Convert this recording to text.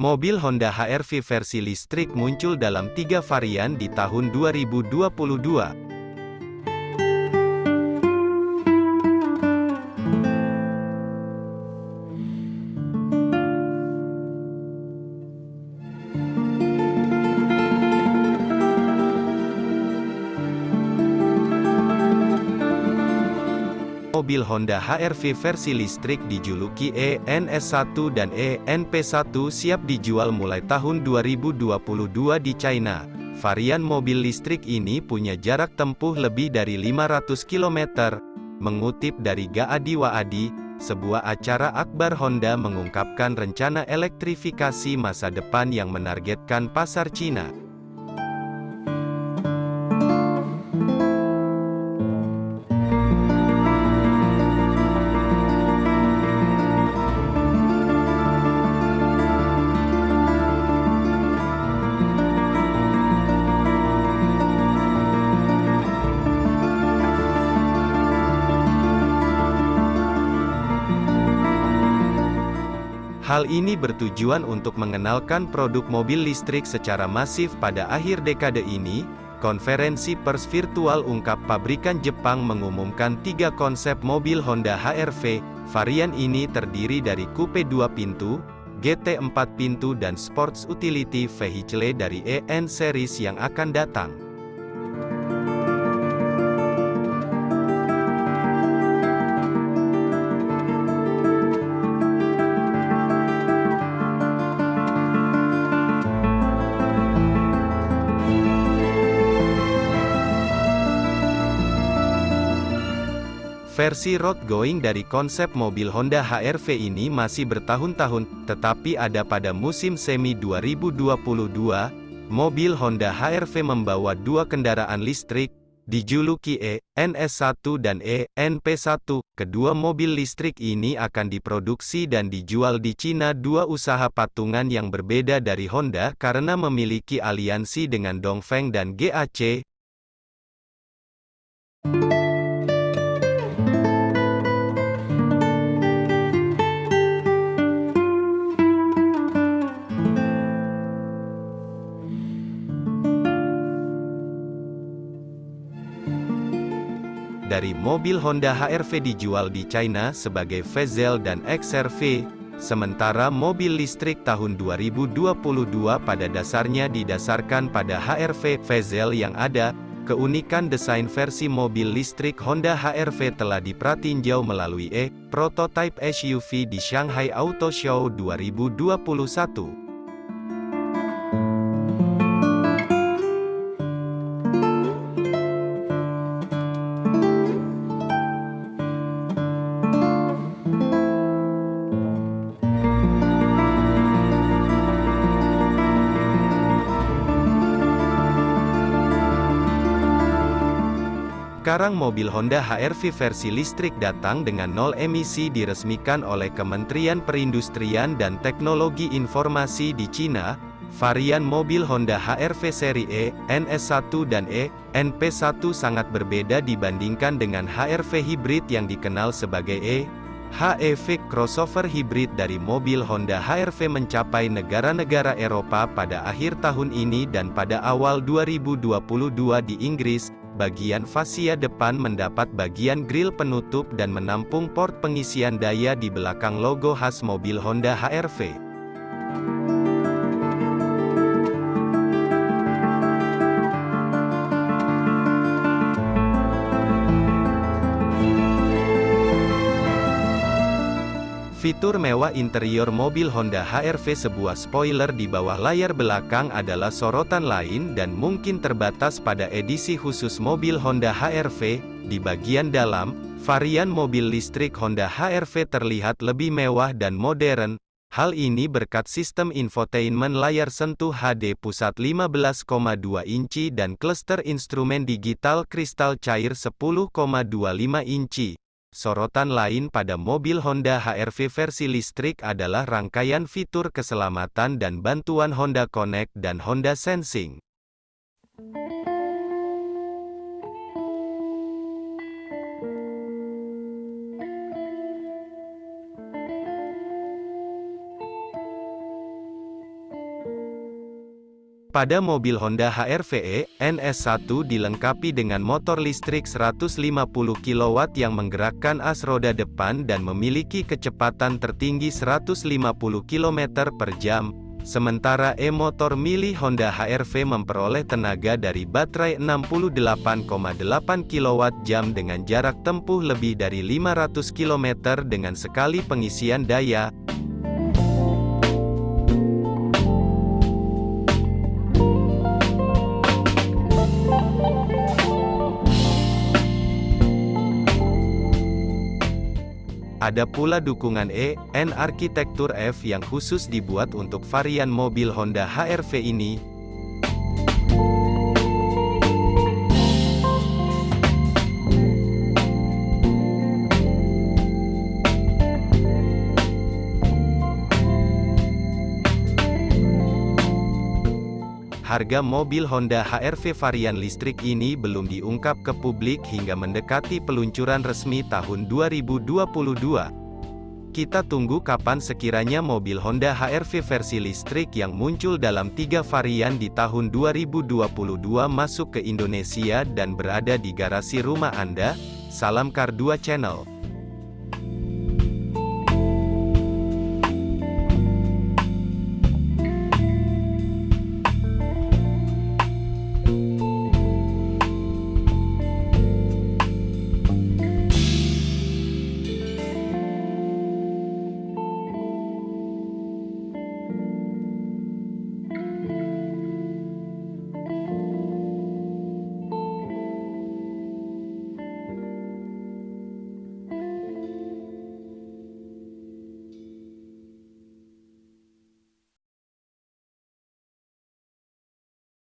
Mobil Honda HR-V versi listrik muncul dalam tiga varian di tahun 2022. Mobil Honda HR-V versi listrik dijuluki ENS1 dan ENP1 siap dijual mulai tahun 2022 di China. Varian mobil listrik ini punya jarak tempuh lebih dari 500 km. Mengutip dari Gaadi Waadi, sebuah acara akbar Honda mengungkapkan rencana elektrifikasi masa depan yang menargetkan pasar Cina. Hal ini bertujuan untuk mengenalkan produk mobil listrik secara masif pada akhir dekade ini. Konferensi pers virtual ungkap pabrikan Jepang mengumumkan tiga konsep mobil Honda HR-V. Varian ini terdiri dari coupe 2 pintu, GT 4 pintu dan sports utility vehicle dari EN series yang akan datang. Versi road going dari konsep mobil Honda HR-V ini masih bertahun-tahun, tetapi ada pada musim semi 2022, mobil Honda HR-V membawa dua kendaraan listrik, dijuluki E, NS1 dan E, NP1. Kedua mobil listrik ini akan diproduksi dan dijual di Cina dua usaha patungan yang berbeda dari Honda karena memiliki aliansi dengan Dongfeng dan GAC. Dari mobil Honda HR-V dijual di China sebagai Vezel dan XR-V, sementara mobil listrik tahun 2022 pada dasarnya didasarkan pada HR-V Vezel yang ada, keunikan desain versi mobil listrik Honda HR-V telah dipratinjau melalui E-Prototype SUV di Shanghai Auto Show 2021. Sekarang mobil Honda HR-V versi listrik datang dengan nol emisi diresmikan oleh Kementerian Perindustrian dan Teknologi Informasi di Cina. Varian mobil Honda HR-V seri E, NS1 dan E, NP1 sangat berbeda dibandingkan dengan HR-V hybrid yang dikenal sebagai E, HEV crossover hybrid dari mobil Honda HR-V mencapai negara-negara Eropa pada akhir tahun ini dan pada awal 2022 di Inggris, bagian fasia depan mendapat bagian grill penutup dan menampung port pengisian daya di belakang logo khas mobil Honda HR-V. Fitur mewah interior mobil Honda HR-V sebuah spoiler di bawah layar belakang adalah sorotan lain dan mungkin terbatas pada edisi khusus mobil Honda HR-V. Di bagian dalam, varian mobil listrik Honda HR-V terlihat lebih mewah dan modern. Hal ini berkat sistem infotainment layar sentuh HD pusat 15,2 inci dan cluster instrumen digital kristal cair 10,25 inci. Sorotan lain pada mobil Honda HR-V versi listrik adalah rangkaian fitur keselamatan dan bantuan Honda Connect dan Honda Sensing. Pada mobil Honda HR-V NS1 dilengkapi dengan motor listrik 150 kW yang menggerakkan as roda depan dan memiliki kecepatan tertinggi 150 km per jam. Sementara e-motor mili Honda HR-V memperoleh tenaga dari baterai 68,8 kWh dengan jarak tempuh lebih dari 500 km dengan sekali pengisian daya. Ada pula dukungan E, N arsitektur F yang khusus dibuat untuk varian mobil Honda HR-V ini. Harga mobil Honda HR-V varian listrik ini belum diungkap ke publik hingga mendekati peluncuran resmi tahun 2022. Kita tunggu kapan sekiranya mobil Honda HR-V versi listrik yang muncul dalam tiga varian di tahun 2022 masuk ke Indonesia dan berada di garasi rumah Anda. Salam Kar 2 Channel